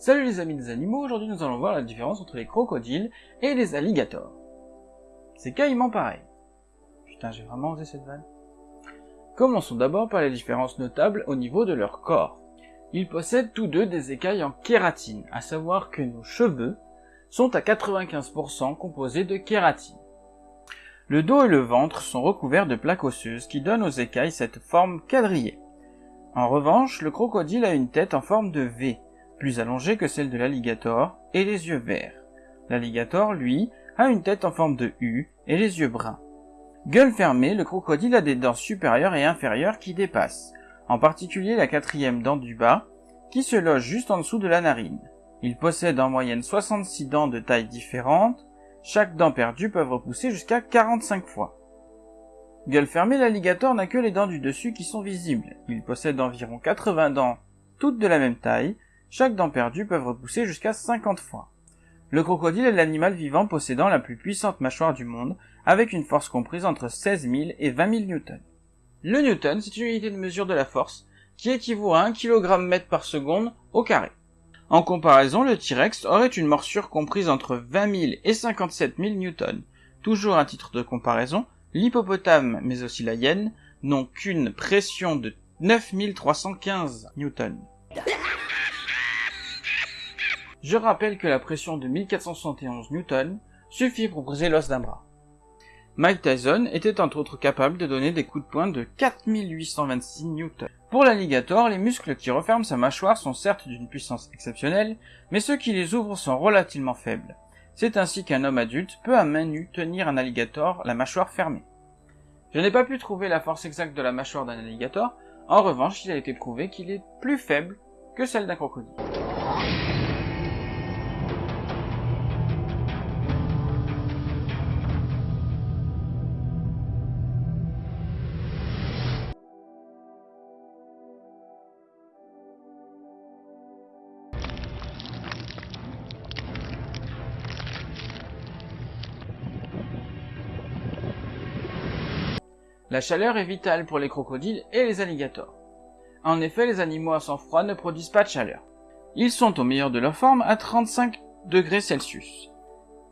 Salut les amis des animaux, aujourd'hui nous allons voir la différence entre les crocodiles et les alligators. C'est caïman pareil. Putain, j'ai vraiment osé cette vanne. Commençons d'abord par les différences notables au niveau de leur corps. Ils possèdent tous deux des écailles en kératine, à savoir que nos cheveux sont à 95% composés de kératine. Le dos et le ventre sont recouverts de plaques osseuses qui donnent aux écailles cette forme quadrillée. En revanche, le crocodile a une tête en forme de V, plus allongée que celle de l'alligator, et les yeux verts. L'alligator, lui, a une tête en forme de U et les yeux bruns. Gueule fermée, le crocodile a des dents supérieures et inférieures qui dépassent, en particulier la quatrième dent du bas, qui se loge juste en dessous de la narine. Il possède en moyenne 66 dents de tailles différentes, chaque dent perdue peut repousser jusqu'à 45 fois. Gueule fermée, l'alligator n'a que les dents du dessus qui sont visibles. Il possède environ 80 dents, toutes de la même taille. Chaque dent perdue peut repousser jusqu'à 50 fois. Le crocodile est l'animal vivant possédant la plus puissante mâchoire du monde, avec une force comprise entre 16 000 et 20 000 newtons. Le newton, c'est une unité de mesure de la force, qui équivaut à 1 kg mètre par seconde au carré. En comparaison, le T-Rex aurait une morsure comprise entre 20 000 et 57 000 newtons. Toujours à titre de comparaison, l'hippopotame, mais aussi la hyène, n'ont qu'une pression de 9315 newtons. Je rappelle que la pression de 1471 newtons suffit pour briser l'os d'un bras. Mike Tyson était entre autres capable de donner des coups de poing de 4826 newtons. Pour l'alligator, les muscles qui referment sa mâchoire sont certes d'une puissance exceptionnelle, mais ceux qui les ouvrent sont relativement faibles. C'est ainsi qu'un homme adulte peut à main nue tenir un alligator la mâchoire fermée. Je n'ai pas pu trouver la force exacte de la mâchoire d'un alligator, en revanche il a été prouvé qu'il est plus faible que celle d'un crocodile. La chaleur est vitale pour les crocodiles et les alligators. En effet, les animaux à sang froid ne produisent pas de chaleur. Ils sont au meilleur de leur forme à 35 degrés Celsius.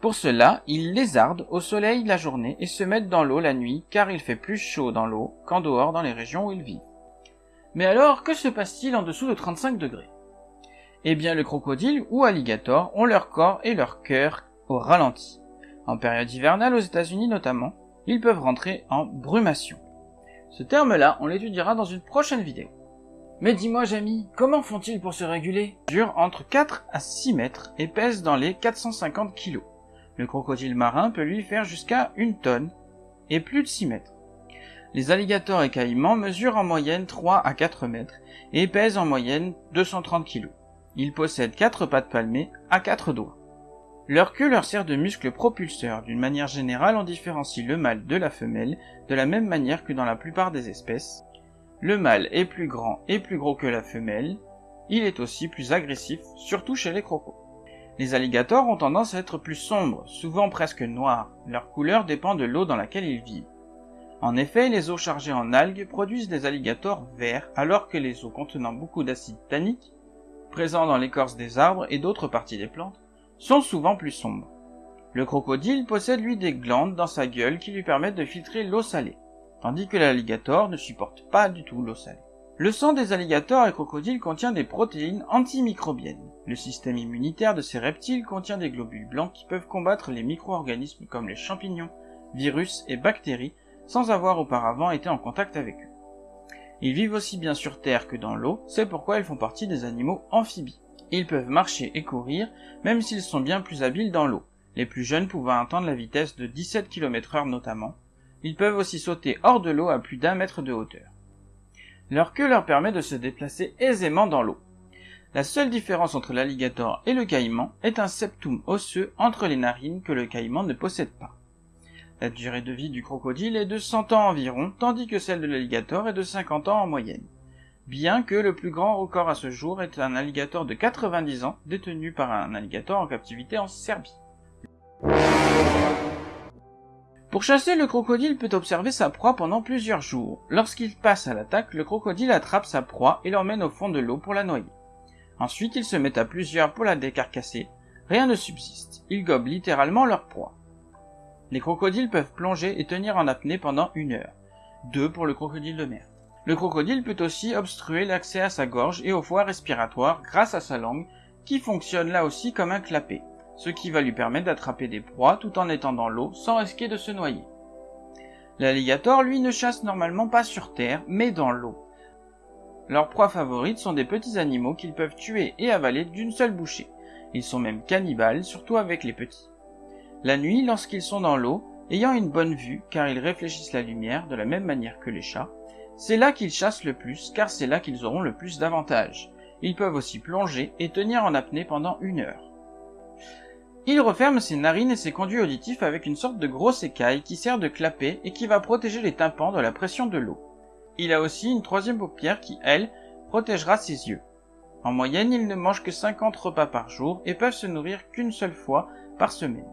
Pour cela, ils lézardent au soleil la journée et se mettent dans l'eau la nuit car il fait plus chaud dans l'eau qu'en dehors dans les régions où ils vivent. Mais alors, que se passe-t-il en dessous de 35 degrés? Eh bien, le crocodile ou alligator ont leur corps et leur cœur au ralenti. En période hivernale aux États-Unis notamment, ils peuvent rentrer en brumation. Ce terme-là, on l'étudiera dans une prochaine vidéo. Mais dis-moi, Jamie, comment font-ils pour se réguler? Durent entre 4 à 6 mètres et pèsent dans les 450 kg. Le crocodile marin peut lui faire jusqu'à une tonne et plus de 6 mètres. Les alligators et caïmans mesurent en moyenne 3 à 4 mètres et pèsent en moyenne 230 kg. Ils possèdent 4 pattes palmées à 4 doigts. Leur queue leur sert de muscle propulseur. D'une manière générale, on différencie le mâle de la femelle de la même manière que dans la plupart des espèces. Le mâle est plus grand et plus gros que la femelle. Il est aussi plus agressif, surtout chez les crocos. Les alligators ont tendance à être plus sombres, souvent presque noirs. Leur couleur dépend de l'eau dans laquelle ils vivent. En effet, les eaux chargées en algues produisent des alligators verts, alors que les eaux contenant beaucoup d'acide tannique, présents dans l'écorce des arbres et d'autres parties des plantes, sont souvent plus sombres. Le crocodile possède lui des glandes dans sa gueule qui lui permettent de filtrer l'eau salée, tandis que l'alligator ne supporte pas du tout l'eau salée. Le sang des alligators et crocodiles contient des protéines antimicrobiennes. Le système immunitaire de ces reptiles contient des globules blancs qui peuvent combattre les micro-organismes comme les champignons, virus et bactéries sans avoir auparavant été en contact avec eux. Ils vivent aussi bien sur terre que dans l'eau, c'est pourquoi ils font partie des animaux amphibies. Ils peuvent marcher et courir, même s'ils sont bien plus habiles dans l'eau, les plus jeunes pouvant atteindre la vitesse de 17 km heure notamment. Ils peuvent aussi sauter hors de l'eau à plus d'un mètre de hauteur. Leur queue leur permet de se déplacer aisément dans l'eau. La seule différence entre l'alligator et le caïman est un septum osseux entre les narines que le caïman ne possède pas. La durée de vie du crocodile est de 100 ans environ, tandis que celle de l'alligator est de 50 ans en moyenne bien que le plus grand record à ce jour est un alligator de 90 ans détenu par un alligator en captivité en Serbie. Pour chasser, le crocodile peut observer sa proie pendant plusieurs jours. Lorsqu'il passe à l'attaque, le crocodile attrape sa proie et l'emmène au fond de l'eau pour la noyer. Ensuite, ils se mettent à plusieurs pour la décarcasser. Rien ne subsiste. Ils gobent littéralement leur proie. Les crocodiles peuvent plonger et tenir en apnée pendant une heure. Deux pour le crocodile de mer. Le crocodile peut aussi obstruer l'accès à sa gorge et aux voies respiratoires grâce à sa langue qui fonctionne là aussi comme un clapet, ce qui va lui permettre d'attraper des proies tout en étant dans l'eau sans risquer de se noyer. L'alligator, lui, ne chasse normalement pas sur terre, mais dans l'eau. Leurs proies favorites sont des petits animaux qu'ils peuvent tuer et avaler d'une seule bouchée. Ils sont même cannibales, surtout avec les petits. La nuit, lorsqu'ils sont dans l'eau, ayant une bonne vue, car ils réfléchissent la lumière de la même manière que les chats, c'est là qu'ils chassent le plus, car c'est là qu'ils auront le plus d'avantages. Ils peuvent aussi plonger et tenir en apnée pendant une heure. Il referme ses narines et ses conduits auditifs avec une sorte de grosse écaille qui sert de clapet et qui va protéger les tympans de la pression de l'eau. Il a aussi une troisième paupière qui, elle, protégera ses yeux. En moyenne, ils ne mangent que 50 repas par jour et peuvent se nourrir qu'une seule fois par semaine.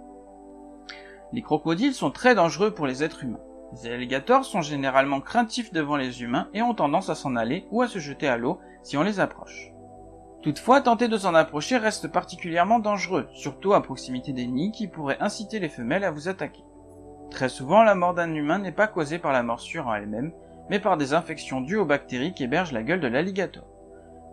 Les crocodiles sont très dangereux pour les êtres humains. Les alligators sont généralement craintifs devant les humains et ont tendance à s'en aller ou à se jeter à l'eau si on les approche. Toutefois, tenter de s'en approcher reste particulièrement dangereux, surtout à proximité des nids qui pourraient inciter les femelles à vous attaquer. Très souvent, la mort d'un humain n'est pas causée par la morsure en elle-même, mais par des infections dues aux bactéries qui hébergent la gueule de l'alligator.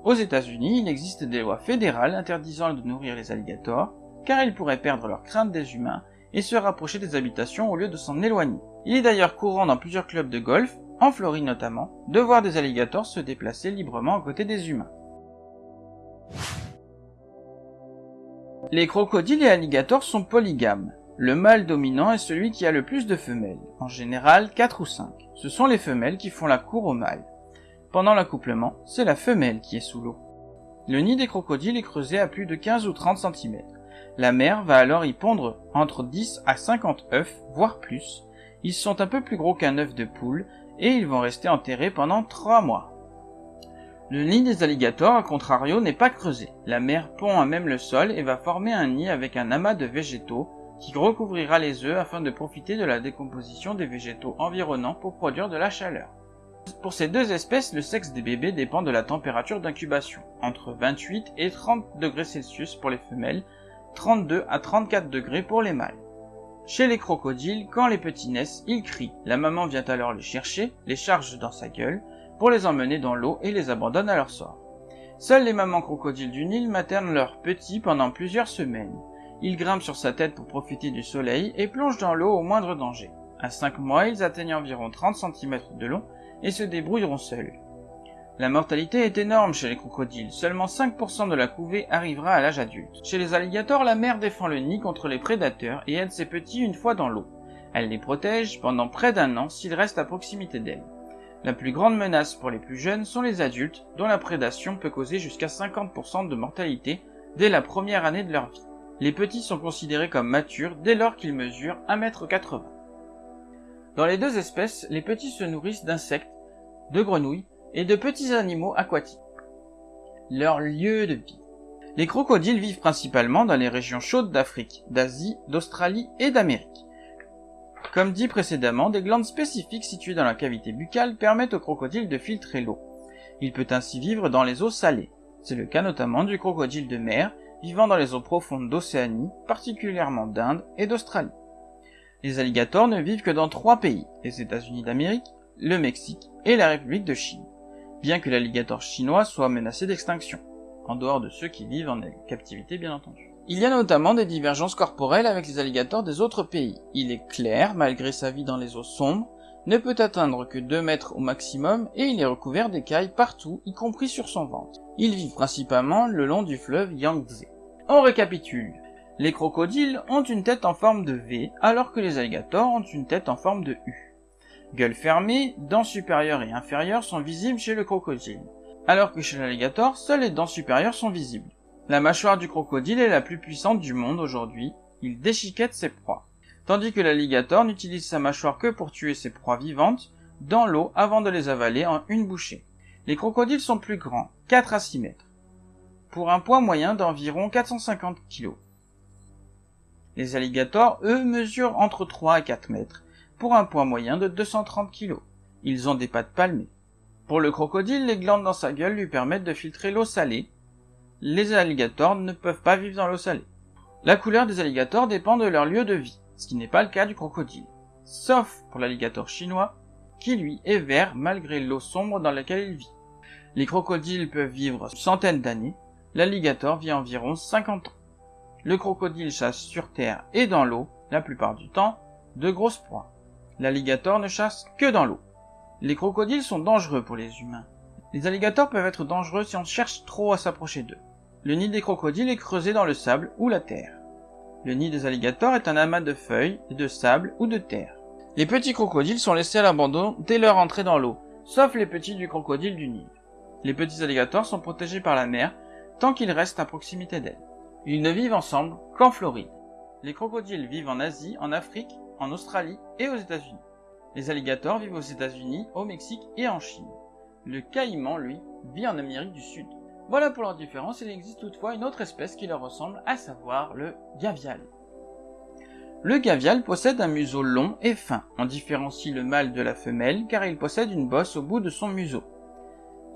Aux États-Unis, il existe des lois fédérales interdisant de nourrir les alligators, car ils pourraient perdre leur crainte des humains et se rapprocher des habitations au lieu de s'en éloigner. Il est d'ailleurs courant dans plusieurs clubs de golf, en Floride notamment, de voir des alligators se déplacer librement à côté des humains. Les crocodiles et alligators sont polygames. Le mâle dominant est celui qui a le plus de femelles, en général 4 ou 5. Ce sont les femelles qui font la cour au mâle. Pendant l'accouplement, c'est la femelle qui est sous l'eau. Le nid des crocodiles est creusé à plus de 15 ou 30 cm. La mère va alors y pondre entre 10 à 50 œufs, voire plus. Ils sont un peu plus gros qu'un œuf de poule et ils vont rester enterrés pendant 3 mois. Le nid des alligators, à contrario, n'est pas creusé. La mère pond à même le sol et va former un nid avec un amas de végétaux qui recouvrira les œufs afin de profiter de la décomposition des végétaux environnants pour produire de la chaleur. Pour ces deux espèces, le sexe des bébés dépend de la température d'incubation, entre 28 et 30 degrés Celsius pour les femelles 32 à 34 degrés pour les mâles. Chez les crocodiles, quand les petits naissent, ils crient. La maman vient alors les chercher, les charge dans sa gueule, pour les emmener dans l'eau et les abandonne à leur sort. Seules les mamans crocodiles du Nil maternent leurs petits pendant plusieurs semaines. Ils grimpent sur sa tête pour profiter du soleil et plongent dans l'eau au moindre danger. À 5 mois, ils atteignent environ 30 cm de long et se débrouilleront seuls. La mortalité est énorme chez les crocodiles, seulement 5% de la couvée arrivera à l'âge adulte. Chez les alligators, la mère défend le nid contre les prédateurs et aide ses petits une fois dans l'eau. Elle les protège pendant près d'un an s'ils restent à proximité d'elle. La plus grande menace pour les plus jeunes sont les adultes, dont la prédation peut causer jusqu'à 50% de mortalité dès la première année de leur vie. Les petits sont considérés comme matures dès lors qu'ils mesurent 1m80. Dans les deux espèces, les petits se nourrissent d'insectes, de grenouilles et de petits animaux aquatiques. Leur lieu de vie. Les crocodiles vivent principalement dans les régions chaudes d'Afrique, d'Asie, d'Australie et d'Amérique. Comme dit précédemment, des glandes spécifiques situées dans la cavité buccale permettent aux crocodiles de filtrer l'eau. Il peut ainsi vivre dans les eaux salées. C'est le cas notamment du crocodile de mer, vivant dans les eaux profondes d'Océanie, particulièrement d'Inde et d'Australie. Les alligators ne vivent que dans trois pays, les États-Unis d'Amérique, le Mexique et la République de Chine bien que l'alligator chinois soit menacé d'extinction, en dehors de ceux qui vivent en captivité bien entendu. Il y a notamment des divergences corporelles avec les alligators des autres pays. Il est clair, malgré sa vie dans les eaux sombres, ne peut atteindre que 2 mètres au maximum et il est recouvert d'écailles partout, y compris sur son ventre. Il vit principalement le long du fleuve Yangtze. On récapitule. Les crocodiles ont une tête en forme de V, alors que les alligators ont une tête en forme de U. Gueule fermée, dents supérieures et inférieures sont visibles chez le crocodile, alors que chez l'alligator, seules les dents supérieures sont visibles. La mâchoire du crocodile est la plus puissante du monde aujourd'hui, il déchiquette ses proies, tandis que l'alligator n'utilise sa mâchoire que pour tuer ses proies vivantes dans l'eau avant de les avaler en une bouchée. Les crocodiles sont plus grands, 4 à 6 mètres, pour un poids moyen d'environ 450 kg. Les alligators, eux, mesurent entre 3 et 4 mètres, pour un poids moyen de 230 kg. Ils ont des pattes palmées. Pour le crocodile, les glandes dans sa gueule lui permettent de filtrer l'eau salée, les alligators ne peuvent pas vivre dans l'eau salée. La couleur des alligators dépend de leur lieu de vie, ce qui n'est pas le cas du crocodile. Sauf pour l'alligator chinois, qui lui est vert malgré l'eau sombre dans laquelle il vit. Les crocodiles peuvent vivre centaines d'années, l'alligator vit environ 50 ans. Le crocodile chasse sur terre et dans l'eau, la plupart du temps, de grosses proies. L'alligator ne chasse que dans l'eau. Les crocodiles sont dangereux pour les humains. Les alligators peuvent être dangereux si on cherche trop à s'approcher d'eux. Le nid des crocodiles est creusé dans le sable ou la terre. Le nid des alligators est un amas de feuilles, de sable ou de terre. Les petits crocodiles sont laissés à l'abandon dès leur entrée dans l'eau, sauf les petits du crocodile du Nil. Les petits alligators sont protégés par la mer tant qu'ils restent à proximité d'elle. Ils ne vivent ensemble qu'en Floride. Les crocodiles vivent en Asie, en Afrique, en Australie et aux États-Unis. Les alligators vivent aux États-Unis, au Mexique et en Chine. Le caïman, lui, vit en Amérique du Sud. Voilà pour leur différence, il existe toutefois une autre espèce qui leur ressemble, à savoir le gavial. Le gavial possède un museau long et fin. On différencie le mâle de la femelle car il possède une bosse au bout de son museau.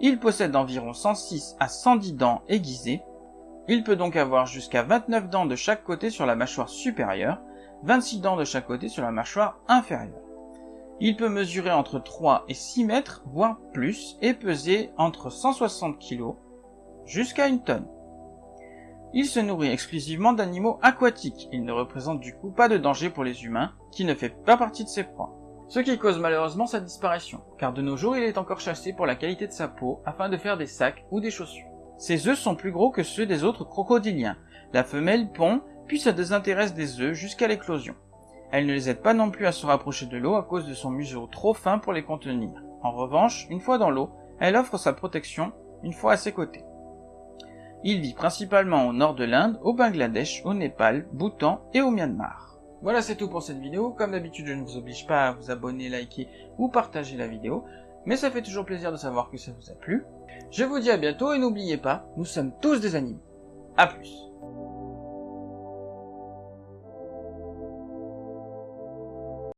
Il possède environ 106 à 110 dents aiguisées. Il peut donc avoir jusqu'à 29 dents de chaque côté sur la mâchoire supérieure, 26 dents de chaque côté sur la mâchoire inférieure. Il peut mesurer entre 3 et 6 mètres, voire plus, et peser entre 160 kg jusqu'à une tonne. Il se nourrit exclusivement d'animaux aquatiques, il ne représente du coup pas de danger pour les humains, qui ne fait pas partie de ses proies. Ce qui cause malheureusement sa disparition, car de nos jours il est encore chassé pour la qualité de sa peau afin de faire des sacs ou des chaussures. Ses œufs sont plus gros que ceux des autres crocodiliens. La femelle pond, puis se désintéresse des œufs jusqu'à l'éclosion. Elle ne les aide pas non plus à se rapprocher de l'eau à cause de son museau trop fin pour les contenir. En revanche, une fois dans l'eau, elle offre sa protection une fois à ses côtés. Il vit principalement au nord de l'Inde, au Bangladesh, au Népal, Bhoutan et au Myanmar. Voilà c'est tout pour cette vidéo, comme d'habitude je ne vous oblige pas à vous abonner, liker ou partager la vidéo, mais ça fait toujours plaisir de savoir que ça vous a plu. Je vous dis à bientôt et n'oubliez pas, nous sommes tous des animaux. A plus